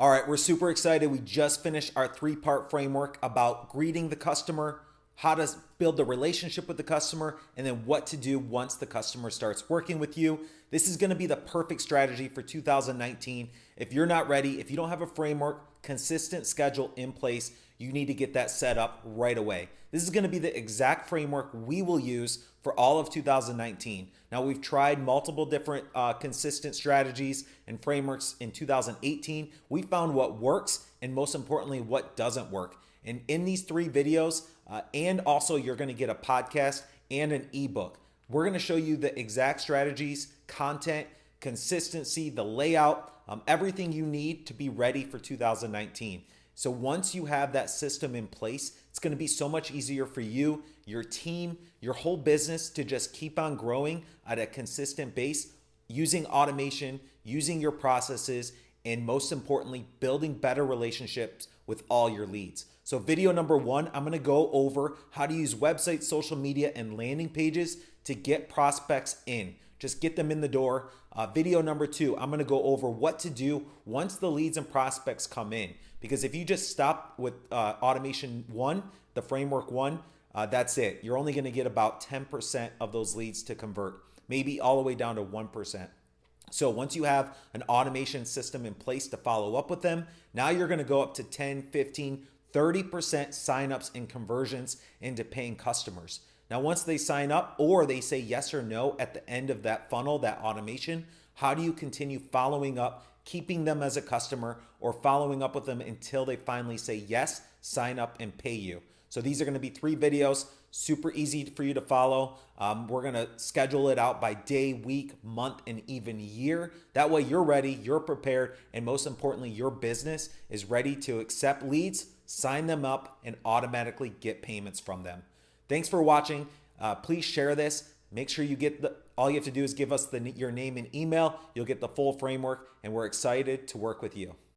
All right, we're super excited. We just finished our three part framework about greeting the customer, how to build the relationship with the customer, and then what to do once the customer starts working with you. This is gonna be the perfect strategy for 2019. If you're not ready, if you don't have a framework, consistent schedule in place, you need to get that set up right away. This is gonna be the exact framework we will use for all of 2019. Now we've tried multiple different uh, consistent strategies and frameworks in 2018. We found what works and most importantly, what doesn't work. And in these three videos, uh, and also you're gonna get a podcast and an ebook. We're gonna show you the exact strategies, content, consistency, the layout, um, everything you need to be ready for 2019. So once you have that system in place, it's going to be so much easier for you, your team, your whole business to just keep on growing at a consistent base using automation, using your processes, and most importantly, building better relationships with all your leads. So video number one, I'm gonna go over how to use websites, social media, and landing pages to get prospects in. Just get them in the door. Uh, video number two, I'm gonna go over what to do once the leads and prospects come in. Because if you just stop with uh, automation one, the framework one, uh, that's it. You're only gonna get about 10% of those leads to convert, maybe all the way down to 1%. So once you have an automation system in place to follow up with them, now you're gonna go up to 10, 15, 30% signups and conversions into paying customers. Now, once they sign up or they say yes or no at the end of that funnel, that automation, how do you continue following up, keeping them as a customer or following up with them until they finally say yes, sign up and pay you? So these are gonna be three videos, super easy for you to follow. Um, we're gonna schedule it out by day, week, month, and even year. That way you're ready, you're prepared, and most importantly, your business is ready to accept leads, sign them up, and automatically get payments from them. Thanks for watching. Uh, please share this. Make sure you get the, all you have to do is give us the, your name and email. You'll get the full framework and we're excited to work with you.